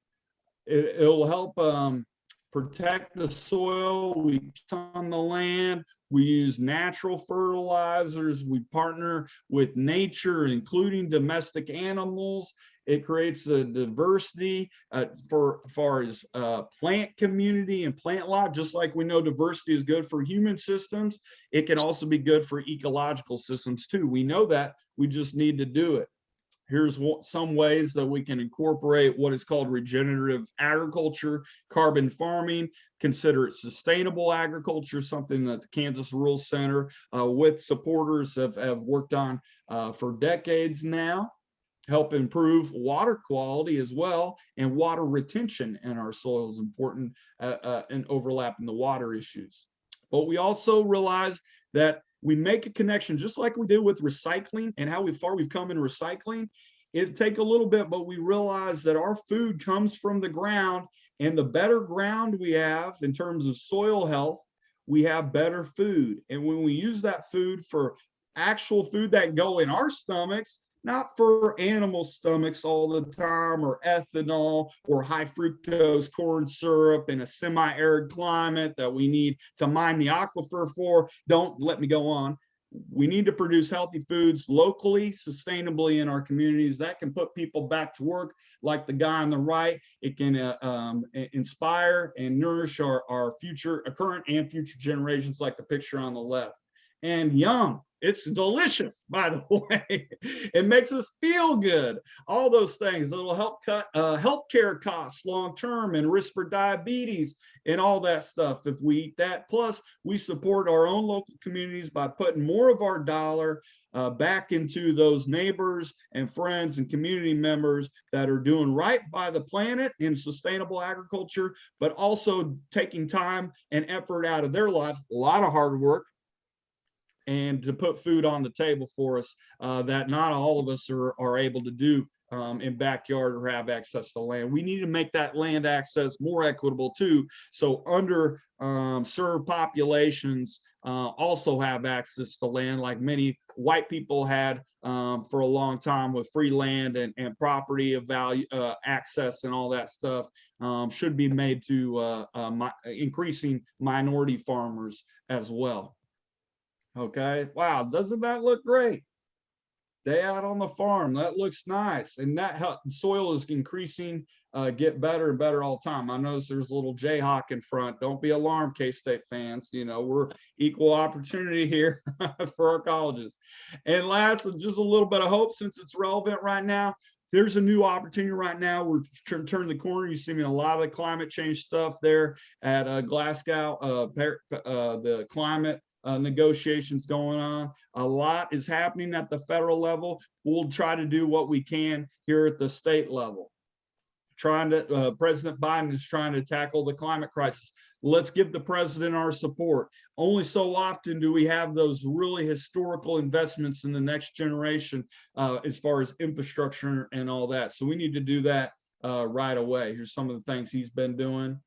It, it'll help um, protect the soil. We on the land. We use natural fertilizers. We partner with nature, including domestic animals. It creates a diversity uh, for far as uh, plant community and plant life. Just like we know diversity is good for human systems, it can also be good for ecological systems too. We know that. We just need to do it. Here's what, some ways that we can incorporate what is called regenerative agriculture, carbon farming, consider it sustainable agriculture, something that the Kansas Rural Center uh, with supporters have, have worked on uh, for decades now. Help improve water quality as well, and water retention in our soil is important uh, uh, and overlapping the water issues. But we also realize that we make a connection, just like we do with recycling and how far we've come in recycling. It take a little bit, but we realize that our food comes from the ground and the better ground we have in terms of soil health, we have better food. And when we use that food for actual food that go in our stomachs, not for animal stomachs all the time or ethanol or high fructose corn syrup in a semi-arid climate that we need to mine the aquifer for. Don't let me go on. We need to produce healthy foods locally, sustainably in our communities. That can put people back to work like the guy on the right. It can uh, um, inspire and nourish our, our future, uh, current and future generations like the picture on the left. And yum, it's delicious, by the way. It makes us feel good. All those things that'll help cut uh, healthcare costs long term and risk for diabetes and all that stuff if we eat that. Plus, we support our own local communities by putting more of our dollar uh, back into those neighbors and friends and community members that are doing right by the planet in sustainable agriculture, but also taking time and effort out of their lives, a lot of hard work, and to put food on the table for us uh, that not all of us are, are able to do um, in backyard or have access to land. We need to make that land access more equitable too. So under um, served populations uh, also have access to land like many white people had um, for a long time with free land and, and property of value, uh, access and all that stuff um, should be made to uh, uh, increasing minority farmers as well. Okay, wow, doesn't that look great? Day out on the farm, that looks nice. And that help, soil is increasing, uh, get better and better all the time. I notice there's a little Jayhawk in front. Don't be alarmed, K-State fans. You know, we're equal opportunity here for our colleges. And last, just a little bit of hope since it's relevant right now. There's a new opportunity right now. We're turning turn the corner. You see me a lot of the climate change stuff there at uh, Glasgow, uh, uh, the climate uh, negotiations going on. A lot is happening at the federal level. We'll try to do what we can here at the state level. Trying to, uh, President Biden is trying to tackle the climate crisis. Let's give the president our support. Only so often do we have those really historical investments in the next generation uh, as far as infrastructure and all that. So we need to do that uh, right away. Here's some of the things he's been doing.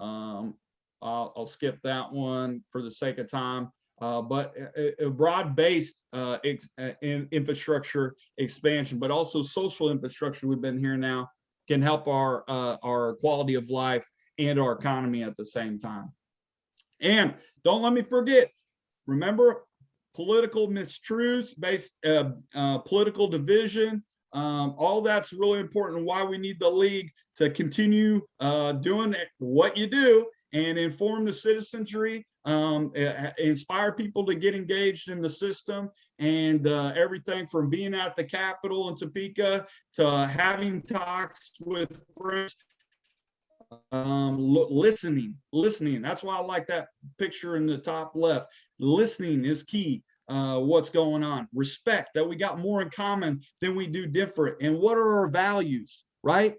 Um, I'll, I'll skip that one for the sake of time. Uh, but a, a broad-based uh, uh, in, infrastructure expansion, but also social infrastructure we've been here now can help our uh, our quality of life and our economy at the same time. And don't let me forget, remember political mistruths, based uh, uh, political division, Um, all that's really important, why we need the league to continue uh, doing what you do and inform the citizenry, um, uh, inspire people to get engaged in the system. And uh, everything from being at the Capitol in Topeka to having talks with friends um listening listening. That's why i like that picture in the top left. Listening is key uh what's going on. Respect that we got more in common than we do different. And what are our values right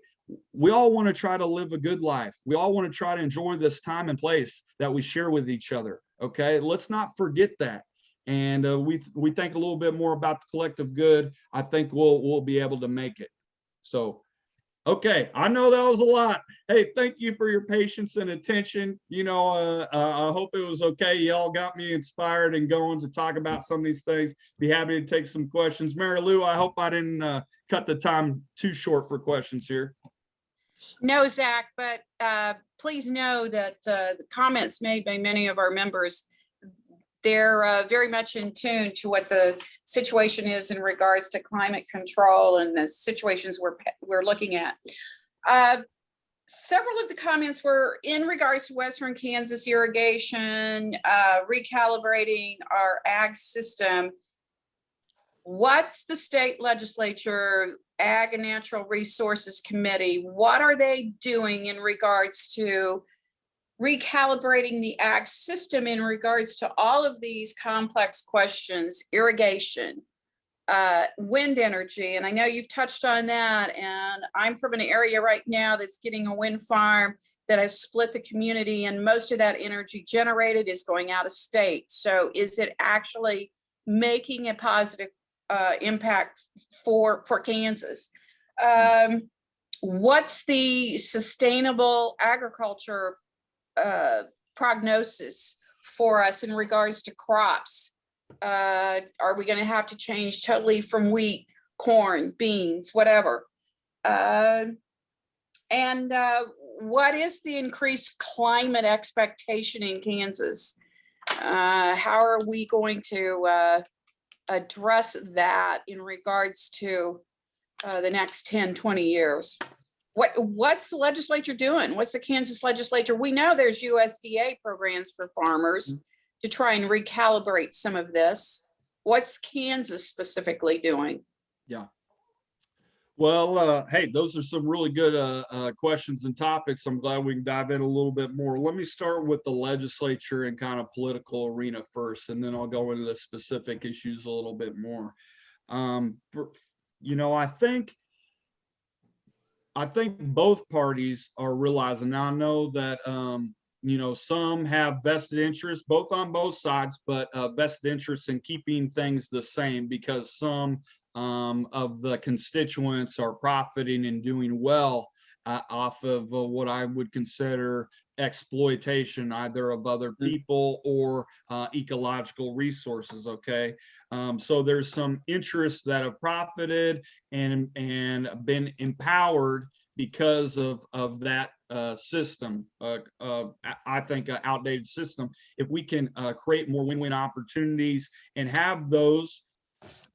we all want to try to live a good life we all want to try to enjoy this time and place that we share with each other okay let's not forget that and uh, we we think a little bit more about the collective good i think we'll we'll be able to make it so Okay, I know that was a lot. Hey, thank you for your patience and attention. You know, uh, uh, I hope it was okay. Y'all got me inspired and going to talk about some of these things. Be happy to take some questions. Mary Lou, I hope I didn't uh, cut the time too short for questions here. No, Zach, but uh, please know that uh, the comments made by many of our members, they're uh, very much in tune to what the situation is in regards to climate control and the situations we're, we're looking at. Uh, Several of the comments were in regards to Western Kansas irrigation, uh, recalibrating our ag system. What's the state legislature, Ag and Natural Resources Committee, what are they doing in regards to recalibrating the ag system in regards to all of these complex questions, irrigation, uh, wind energy, and I know you've touched on that, and I'm from an area right now that's getting a wind farm that has split the community, and most of that energy generated is going out of state. So is it actually making a positive uh, impact for, for Kansas? Um, what's the sustainable agriculture uh, prognosis for us in regards to crops? Uh, are we gonna have to change totally from wheat, corn, beans, whatever? Uh, and uh, what is the increased climate expectation in Kansas? Uh, how are we going to uh, address that in regards to uh, the next 10, 20 years? What, what's the legislature doing? What's the Kansas legislature? We know there's USDA programs for farmers to try and recalibrate some of this. What's Kansas specifically doing? Well, uh, hey, those are some really good uh, uh, questions and topics. I'm glad we can dive in a little bit more. Let me start with the legislature and kind of political arena first, and then I'll go into the specific issues a little bit more. Um, for, you know, I think I think both parties are realizing. Now I know that um, you know some have vested interests, both on both sides, but uh, vested interest in keeping things the same because some um, of the constituents are profiting and doing well uh, off of uh, what I would consider exploitation either of other people or uh, ecological resources. Okay, um, so there's some interests that have profited and and been empowered because of of that uh, system. Uh, uh, I- think an outdated system. If we can uh, create more win-win opportunities and have those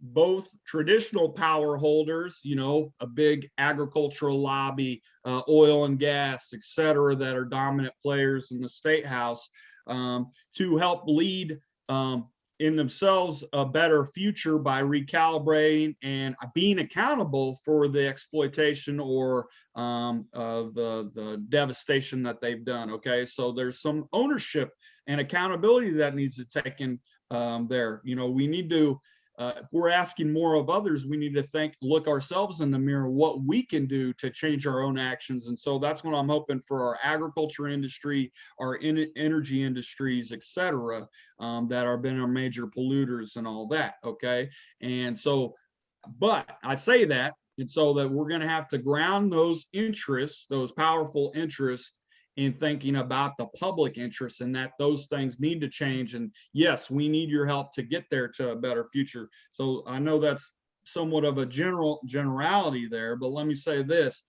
both traditional power holders, you know, a big agricultural lobby, uh, oil and gas, et cetera, that are dominant players in the state house um, to help lead um, in themselves a better future by recalibrating and being accountable for the exploitation or um, uh, the, the devastation that they've done. Okay, so there's some ownership and accountability that needs to take in um, there. You know, we need to uh, if we're asking more of others, we need to think, look ourselves in the mirror, what we can do to change our own actions. And so that's what I'm hoping for our agriculture industry, our en- energy industries, et cetera, um, that are been our major polluters and all that. Okay. And so, but I say that, and so that we're going to have to ground those interests, those powerful interests in thinking about the public interest and that those things need to change. And yes, we need your help to get there to a better future. So I know that's somewhat of a general generality there, but let me say this.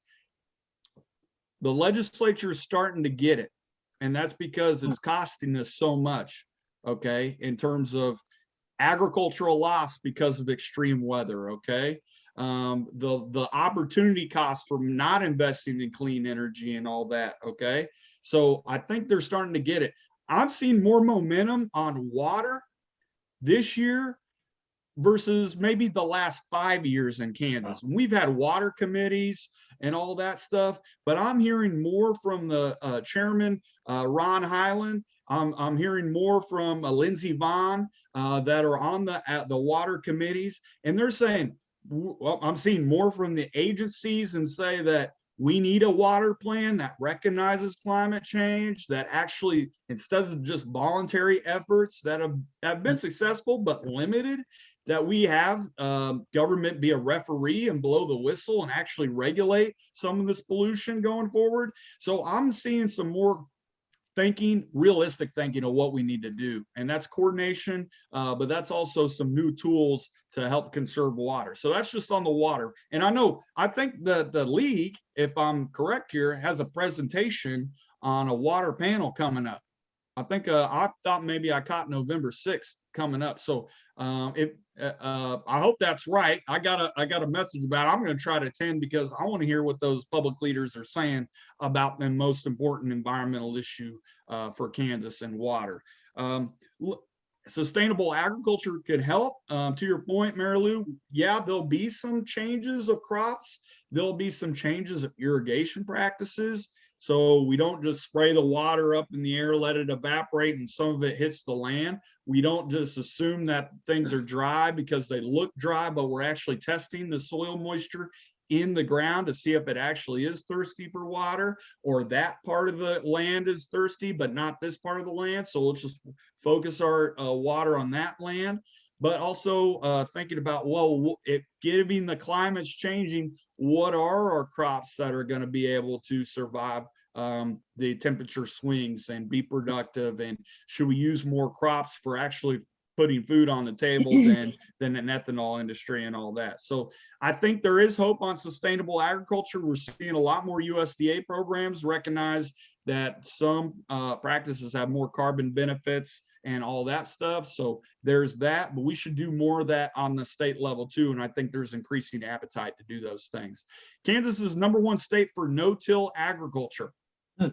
The legislature is starting to get it. And that's because it's costing us so much, okay, in terms of agricultural loss because of extreme weather, okay? Um, the, the opportunity cost from not investing in clean energy and all that, okay? So I think they're starting to get it. I've seen more momentum on water this year versus maybe the last five years in Kansas. We've had water committees and all that stuff, but I'm hearing more from the uh, chairman, uh, Ron Highland. I'm, I'm hearing more from uh, Lindsay Vaughn uh, that are on the, at the water committees, and they're saying, well, I'm seeing more from the agencies and say that we need a water plan that recognizes climate change, that actually, instead of just voluntary efforts that have, have been successful but limited, that we have um, government be a referee and blow the whistle and actually regulate some of this pollution going forward. So I'm seeing some more thinking, realistic thinking of what we need to do. And that's coordination, uh, but that's also some new tools to help conserve water. So that's just on the water. And I know, I think the, the league, if I'm correct here, has a presentation on a water panel coming up. I think, uh, I thought maybe I caught November 6th coming up. So, um, if, uh, uh, I hope that's right. I got a, I got a message about, it. I'm going to try to attend because I want to hear what those public leaders are saying about the most important environmental issue, uh, for Kansas and water. Um, sustainable agriculture could help. Um, to your point, Mary Lou, yeah, there'll be some changes of crops. There'll be some changes of irrigation practices. So we don't just spray the water up in the air, let it evaporate and some of it hits the land. We don't just assume that things are dry because they look dry, but we're actually testing the soil moisture in the ground to see if it actually is thirsty for water or that part of the land is thirsty, but not this part of the land. So let's just focus our uh, water on that land. But also uh, thinking about, well, if given the climate's changing, what are our crops that are going to be able to survive um, the temperature swings and be productive? And should we use more crops for actually putting food on the table than than an ethanol industry and all that? So I think there is hope on sustainable agriculture. We're seeing a lot more USDA programs recognize that some uh, practices have more carbon benefits and all that stuff. So there's that, but we should do more of that on the state level too. And I think there's increasing appetite to do those things. Kansas is number one state for no-till agriculture. Hmm.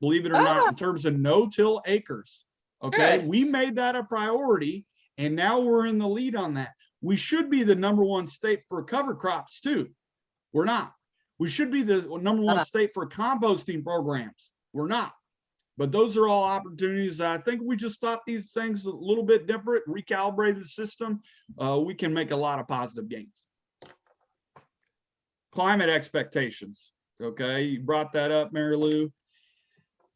Believe it or not, in terms of no-till acres. Okay, Good. we made that a priority and now we're in the lead on that. We should be the number one state for cover crops too. We're not. We should be the number one state for composting programs. We're not. But those are all opportunities. I think we just thought these things a little bit different, recalibrated the system. Uh, we can make a lot of positive gains. Climate expectations. Okay, you brought that up, Mary Lou.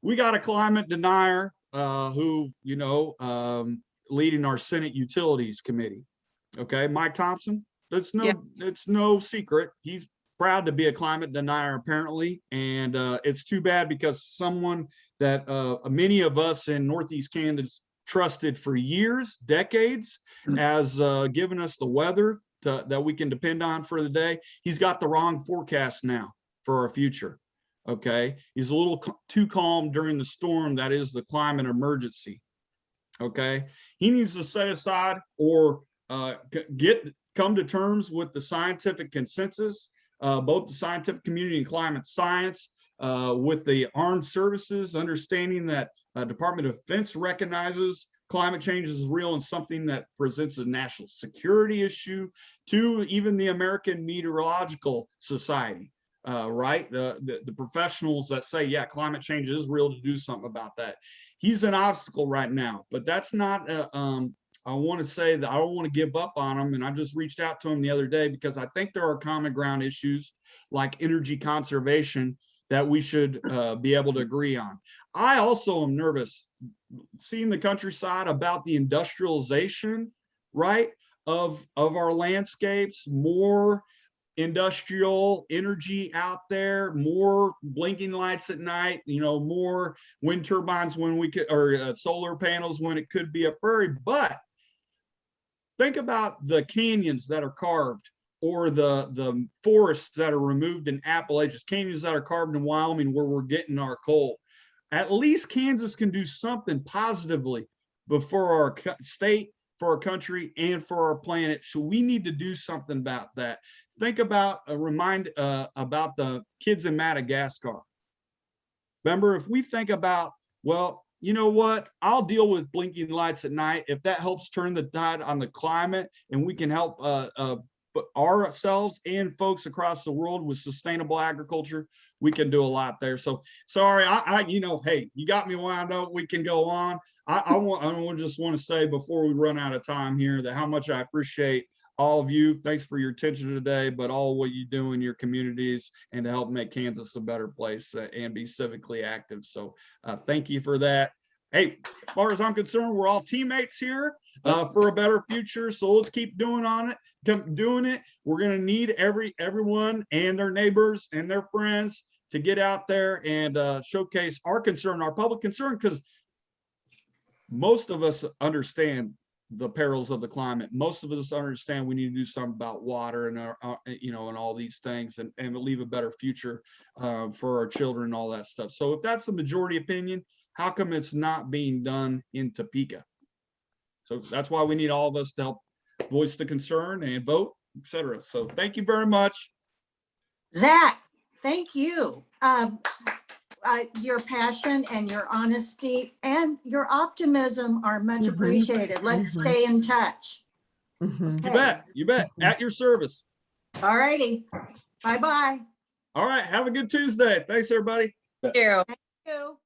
We got a climate denier uh, who, you know, um, leading our Senate Utilities Committee. Okay, Mike Thompson. That's no, Yeah. it's no secret. He's proud to be a climate denier apparently. And uh, it's too bad because someone that uh, many of us in Northeast Kansas trusted for years, decades, Mm. as uh, giving us the weather to, that we can depend on for the day. He's got the wrong forecast now for our future. Okay, he's a little too calm during the storm that is the climate emergency. Okay, he needs to set aside or uh, get come to terms with the scientific consensus, uh, both the scientific community and climate science, uh, with the armed services, understanding that uh, Department of Defense recognizes climate change is real and something that presents a national security issue to even the American Meteorological Society. Uh, right, the, the the professionals that say, yeah, climate change is real to do something about that. He's an obstacle right now, but that's not. Uh, um, I want to say that I don't want to give up on him, and I just reached out to him the other day because I think there are common ground issues like energy conservation that we should uh, be able to agree on. I also am nervous seeing the countryside about the industrialization, right, of of our landscapes, more industrial energy out there, more blinking lights at night, you know, more wind turbines when we could, or uh, solar panels when it could be a prairie. But think about the canyons that are carved or the, the forests that are removed in Appalachians, canyons that are carved in Wyoming where we're getting our coal. At least Kansas can do something positively before our state for our country and for our planet. So we need to do something about that. Think about, uh, remind uh, about the kids in Madagascar. Remember, if we think about, well, you know what? I'll deal with blinking lights at night. If that helps turn the tide on the climate and we can help uh, uh, but ourselves and folks across the world with sustainable agriculture, we can do a lot there. So sorry, I, I you know, hey, you got me wound up. We can go on. I, I want, I just want to say before we run out of time here that how much I appreciate all of you. Thanks for your attention today, but all what you do in your communities and to help make Kansas a better place uh, and be civically active. So uh, thank you for that. Hey, as far as I'm concerned, we're all teammates here uh, for a better future. So let's keep doing on it, keep doing it. We're gonna need every everyone and their neighbors and their friends to get out there and uh, showcase our concern, our public concern, because most of us understand the perils of the climate. Most of us understand we need to do something about water and our, our- you know, and all these things and, and leave a better future uh, for our children and all that stuff. So if that's the majority opinion, how come it's not being done in Topeka? So that's why we need all of us to help voice the concern and vote, et cetera. So thank you very much. Zach, thank you. Um, uh, Your passion and your honesty and your optimism are much Mhm. appreciated. Let's Mhm. stay in touch. Mhm. You bet, you bet, at your service. All righty. Bye-bye. All right, have a good Tuesday. Thanks, everybody. Thank you. You.